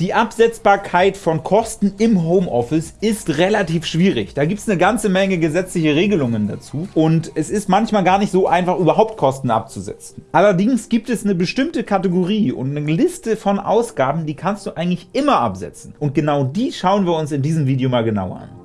Die Absetzbarkeit von Kosten im Homeoffice ist relativ schwierig. Da gibt es eine ganze Menge gesetzliche Regelungen dazu und es ist manchmal gar nicht so einfach, überhaupt Kosten abzusetzen. Allerdings gibt es eine bestimmte Kategorie und eine Liste von Ausgaben, die kannst du eigentlich immer absetzen. Und genau die schauen wir uns in diesem Video mal genauer an.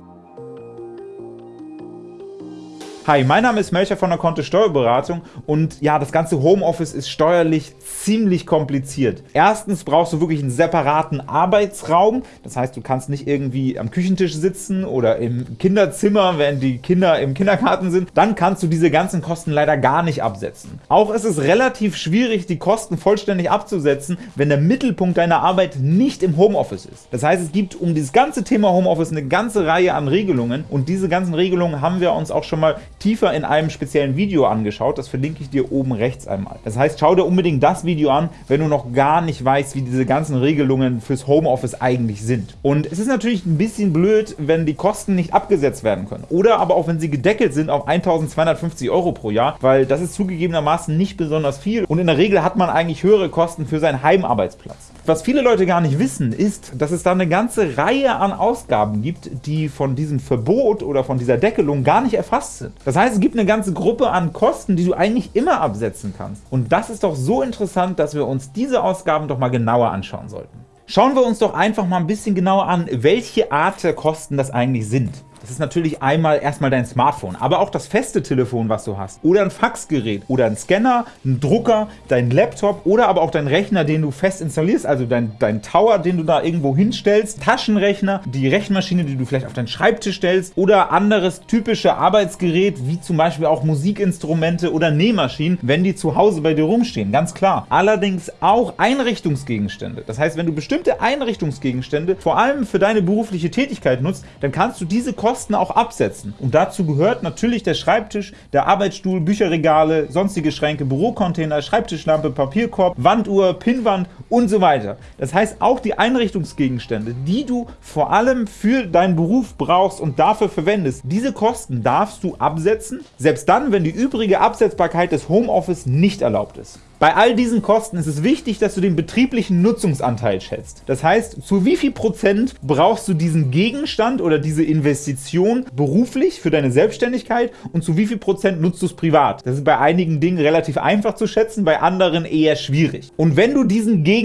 Hi, mein Name ist Melcher von der Kontto Steuerberatung und ja, das ganze Homeoffice ist steuerlich ziemlich kompliziert. Erstens brauchst du wirklich einen separaten Arbeitsraum, das heißt, du kannst nicht irgendwie am Küchentisch sitzen oder im Kinderzimmer, wenn die Kinder im Kindergarten sind, dann kannst du diese ganzen Kosten leider gar nicht absetzen. Auch ist es relativ schwierig, die Kosten vollständig abzusetzen, wenn der Mittelpunkt deiner Arbeit nicht im Homeoffice ist. Das heißt, es gibt um dieses ganze Thema Homeoffice eine ganze Reihe an Regelungen und diese ganzen Regelungen haben wir uns auch schon mal tiefer in einem speziellen Video angeschaut. Das verlinke ich dir oben rechts einmal. Das heißt, schau dir unbedingt das Video an, wenn du noch gar nicht weißt, wie diese ganzen Regelungen fürs Homeoffice eigentlich sind. Und es ist natürlich ein bisschen blöd, wenn die Kosten nicht abgesetzt werden können. Oder aber auch, wenn sie gedeckelt sind auf 1250 Euro pro Jahr, weil das ist zugegebenermaßen nicht besonders viel. Und in der Regel hat man eigentlich höhere Kosten für seinen Heimarbeitsplatz. Was viele Leute gar nicht wissen, ist, dass es da eine ganze Reihe an Ausgaben gibt, die von diesem Verbot oder von dieser Deckelung gar nicht erfasst sind. Das heißt, es gibt eine ganze Gruppe an Kosten, die du eigentlich immer absetzen kannst. Und das ist doch so interessant, dass wir uns diese Ausgaben doch mal genauer anschauen sollten. Schauen wir uns doch einfach mal ein bisschen genauer an, welche Art der Kosten das eigentlich sind. Das ist natürlich einmal erstmal dein Smartphone, aber auch das feste Telefon, was du hast, oder ein Faxgerät, oder ein Scanner, ein Drucker, dein Laptop oder aber auch dein Rechner, den du fest installierst, also dein, dein Tower, den du da irgendwo hinstellst, Taschenrechner, die Rechenmaschine, die du vielleicht auf deinen Schreibtisch stellst oder anderes typische Arbeitsgerät, wie zum Beispiel auch Musikinstrumente oder Nähmaschinen, wenn die zu Hause bei dir rumstehen, ganz klar. Allerdings auch Einrichtungsgegenstände. Das heißt, wenn du bestimmte Einrichtungsgegenstände vor allem für deine berufliche Tätigkeit nutzt, dann kannst du diese Kosten Kosten auch absetzen. Und dazu gehört natürlich der Schreibtisch, der Arbeitsstuhl, Bücherregale, sonstige Schränke, Bürocontainer, Schreibtischlampe, Papierkorb, Wanduhr, Pinnwand und so weiter. Das heißt, auch die Einrichtungsgegenstände, die du vor allem für deinen Beruf brauchst und dafür verwendest, diese Kosten darfst du absetzen, selbst dann, wenn die übrige Absetzbarkeit des Homeoffice nicht erlaubt ist. Bei all diesen Kosten ist es wichtig, dass du den betrieblichen Nutzungsanteil schätzt. Das heißt, zu wie viel Prozent brauchst du diesen Gegenstand oder diese Investition beruflich für deine Selbstständigkeit und zu wie viel Prozent nutzt du es privat. Das ist bei einigen Dingen relativ einfach zu schätzen, bei anderen eher schwierig. Und wenn du diesen Gegenstand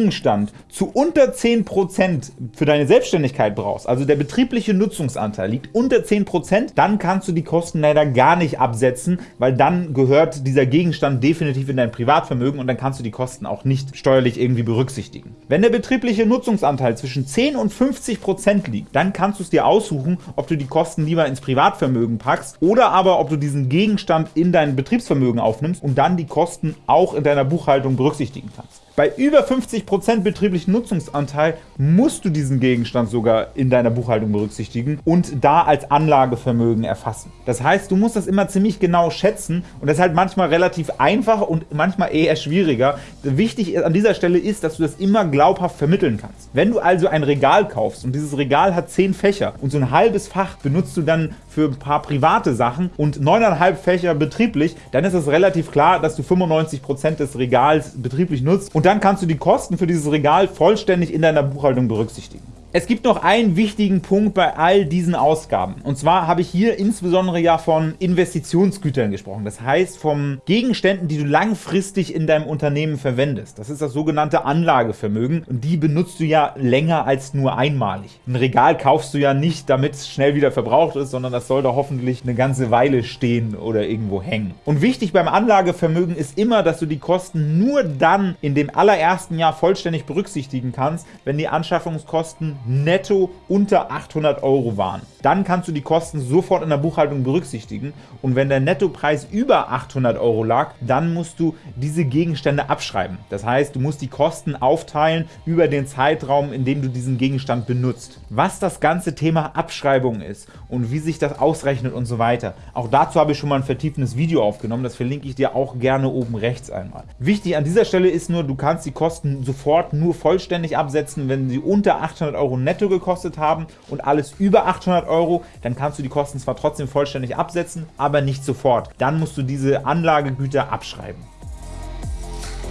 zu unter 10 Prozent für deine Selbstständigkeit brauchst, also der betriebliche Nutzungsanteil liegt unter 10 Prozent, dann kannst du die Kosten leider gar nicht absetzen, weil dann gehört dieser Gegenstand definitiv in dein Privatvermögen und dann kannst du die Kosten auch nicht steuerlich irgendwie berücksichtigen. Wenn der betriebliche Nutzungsanteil zwischen 10 und 50 Prozent liegt, dann kannst du es dir aussuchen, ob du die Kosten lieber ins Privatvermögen packst oder aber ob du diesen Gegenstand in dein Betriebsvermögen aufnimmst und dann die Kosten auch in deiner Buchhaltung berücksichtigen kannst. Bei über 50% betrieblichen Nutzungsanteil musst du diesen Gegenstand sogar in deiner Buchhaltung berücksichtigen und da als Anlagevermögen erfassen. Das heißt, du musst das immer ziemlich genau schätzen und das ist halt manchmal relativ einfach und manchmal eher schwieriger. Wichtig an dieser Stelle ist, dass du das immer glaubhaft vermitteln kannst. Wenn du also ein Regal kaufst und dieses Regal hat 10 Fächer und so ein halbes Fach benutzt du dann für ein paar private Sachen und 9,5 Fächer betrieblich, dann ist es relativ klar, dass du 95% des Regals betrieblich nutzt und dann kannst du die Kosten für dieses Regal vollständig in deiner Buchhaltung berücksichtigen. Es gibt noch einen wichtigen Punkt bei all diesen Ausgaben. Und zwar habe ich hier insbesondere ja von Investitionsgütern gesprochen. Das heißt von Gegenständen, die du langfristig in deinem Unternehmen verwendest. Das ist das sogenannte Anlagevermögen und die benutzt du ja länger als nur einmalig. Ein Regal kaufst du ja nicht, damit es schnell wieder verbraucht ist, sondern das soll da hoffentlich eine ganze Weile stehen oder irgendwo hängen. Und wichtig beim Anlagevermögen ist immer, dass du die Kosten nur dann in dem allerersten Jahr vollständig berücksichtigen kannst, wenn die Anschaffungskosten netto unter 800 Euro waren. Dann kannst du die Kosten sofort in der Buchhaltung berücksichtigen und wenn der Nettopreis über 800 Euro lag, dann musst du diese Gegenstände abschreiben. Das heißt, du musst die Kosten aufteilen über den Zeitraum, in dem du diesen Gegenstand benutzt. Was das ganze Thema Abschreibung ist und wie sich das ausrechnet und so weiter, auch dazu habe ich schon mal ein vertiefendes Video aufgenommen, das verlinke ich dir auch gerne oben rechts einmal. Wichtig an dieser Stelle ist nur, du kannst die Kosten sofort nur vollständig absetzen, wenn sie unter 800 Euro netto gekostet haben und alles über 800 Euro, dann kannst du die Kosten zwar trotzdem vollständig absetzen, aber nicht sofort. Dann musst du diese Anlagegüter abschreiben.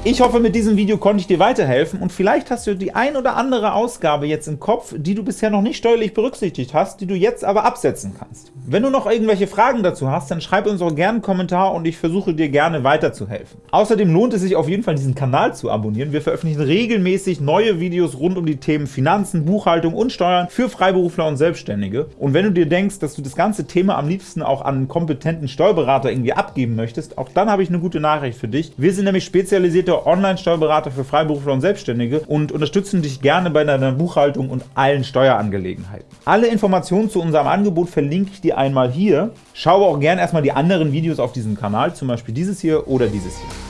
Ich hoffe, mit diesem Video konnte ich dir weiterhelfen und vielleicht hast du die ein oder andere Ausgabe jetzt im Kopf, die du bisher noch nicht steuerlich berücksichtigt hast, die du jetzt aber absetzen kannst. Wenn du noch irgendwelche Fragen dazu hast, dann schreib uns auch gerne einen Kommentar und ich versuche dir gerne weiterzuhelfen. Außerdem lohnt es sich auf jeden Fall, diesen Kanal zu abonnieren. Wir veröffentlichen regelmäßig neue Videos rund um die Themen Finanzen, Buchhaltung und Steuern für Freiberufler und Selbstständige. Und wenn du dir denkst, dass du das ganze Thema am liebsten auch an einen kompetenten Steuerberater irgendwie abgeben möchtest, auch dann habe ich eine gute Nachricht für dich. Wir sind nämlich spezialisierte versierter Online-Steuerberater für Freiberufler und Selbstständige und unterstützen dich gerne bei deiner Buchhaltung und allen Steuerangelegenheiten. Alle Informationen zu unserem Angebot verlinke ich dir einmal hier. Schau auch gerne erstmal die anderen Videos auf diesem Kanal, zum Beispiel dieses hier oder dieses hier.